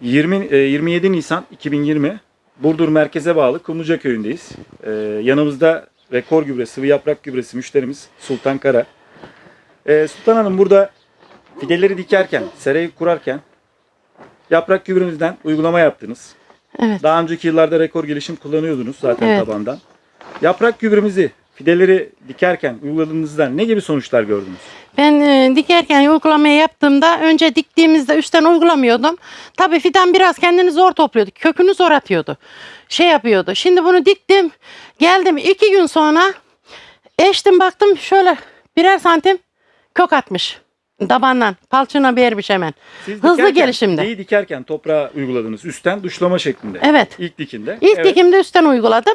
20 e, 27 Nisan 2020 Burdur merkeze bağlı Kumluca köyündeyiz. E, yanımızda rekor gübre, sıvı yaprak gübresi müşterimiz Sultan Kara. E, Sultan Hanım burada fideleri dikerken, serayı kurarken yaprak gübrenizden uygulama yaptınız. Evet. Daha önceki yıllarda rekor gelişim kullanıyordunuz zaten Evet. tabandan. Yaprak gübremizi fideleri dikerken uyguladığınızda ne gibi sonuçlar gördünüz? Ben e, dikerken uygulamayı yaptığımda önce diktiğimizde üstten uygulamıyordum. Tabii fidan biraz kendini zor topluyordu. Kökünü zor atıyordu. Şey yapıyordu. Şimdi bunu diktim. Geldim iki gün sonra eştim baktım şöyle birer santim kök atmış. Tabandan. Palçına bermiş hemen. Siz Hızlı dikerken, gelişimde. fideyi dikerken toprağa uyguladınız. Üstten duşlama şeklinde. Evet. İlk dikinde. İlk evet. dikimde üstten uyguladım.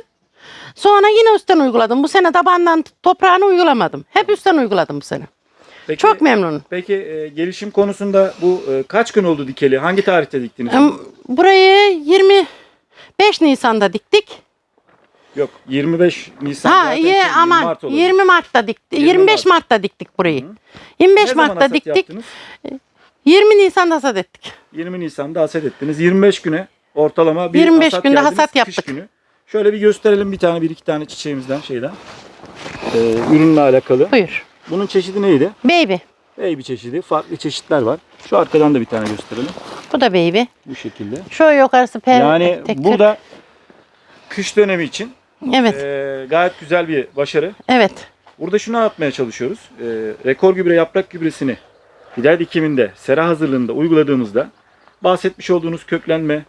Sonra yine üstten uyguladım. Bu sene tabandan toprağını uygulamadım. Hep üstten uyguladım bu sene. Peki, Çok memnunum. Peki e, gelişim konusunda bu e, kaç gün oldu dikeli? Hangi tarihte diktiniz? Em, Burayı 25 Nisan'da diktik. Yok 25 Nisan Ha zaten ye, şey, 20 aman Mart olur. 20 Mart'ta diktik. 20 25 Mart. Mart'ta diktik burayı. Hı. 25 ne zaman Mart'ta hasat diktik. yaptınız? 20 Nisan'da hasat ettik. 20 Nisan'da hasat ettiniz. 25 güne ortalama bir 25 hasat günde geldiniz, hasat kış yaptık. Günü. Şöyle bir gösterelim bir tane bir iki tane çiçeğimizden şeyden. Ee, ürünle alakalı. Buyur. Bunun çeşidi neydi? Baby. Baby çeşidi. Farklı çeşitler var. Şu arkadan da bir tane gösterelim. Bu da baby. Bu şekilde. Şu yukarısı per Yani tek kırk. burada kış dönemi için Evet. e, gayet güzel bir başarı. Evet. Burada şunu anlatmaya çalışıyoruz. E, rekor gübre yaprak gübresini fidel dikiminde, sera hazırlığında uyguladığımızda bahsetmiş olduğunuz köklenme,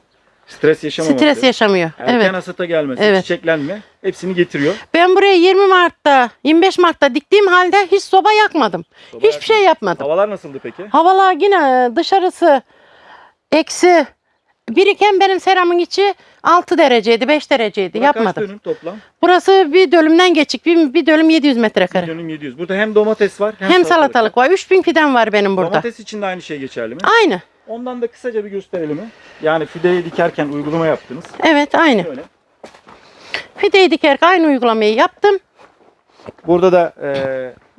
stres yaşamaması, Stres yaşamıyor. erken Evet. hasata gelmesi, Evet. çiçeklenme hepsini getiriyor. Ben buraya 20 Mart'ta, 25 Mart'ta diktiğim halde hiç soba yakmadım. Soba Hiçbir yakmadım. şey yapmadım. Havalar nasıldı peki? Havalar yine dışarısı eksi. Biriken benim seramın içi 6 dereceydi, 5 dereceydi. Bura Kaç Yapmadım. dönüm toplam? Burası bir dönümden geçik. Bir, bir dönüm 700 Bir metrekare. dönüm 700. Burada hem domates var hem, Hem salatalık var. 3000 fidan var benim burada. Domates için de aynı şey geçerli mi? Aynı. Ondan da kısaca bir gösterelim mi? Yani fideyi dikerken uygulama yaptınız. Evet aynı. Şöyle. Fideyi dikerken aynı uygulamayı yaptım. Burada da e,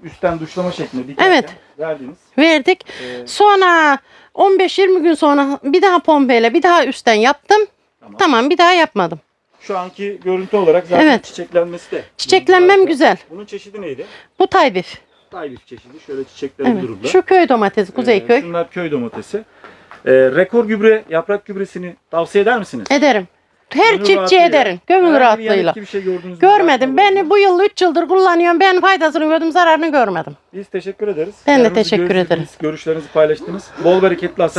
üstten duşlama şeklinde dikerken Evet. verdiniz. Verdik. E, Sonra 15-20 gün sonra bir daha pompeyle bir daha üstten yaptım. Tamam. Tamam bir daha yapmadım. Şu anki görüntü olarak zaten Evet. çiçeklenmesi de. Çiçeklenmem güzel. Bunun çeşidi neydi? Bu taybif. Taybif çeşidi. Şöyle çiçekleri Evet. dururlar. Şu köy domatesi Ee, Kuzeyköy. şunlar köy domatesi. Ee, rekor gübre, yaprak gübresini tavsiye eder misiniz? Ederim. Her Gönül çiftçi ederim. Gönül rahatlığıyla. bir şey gördünüz? Görmedim. Yapmadınız Ben mı? bu yıl 3 yıldır kullanıyorum. Ben faydasını gördüm, zararını görmedim. Biz teşekkür ederiz. Ben de teşekkür ederim. Görüşlerinizi paylaştınız. Bol bereketli hasat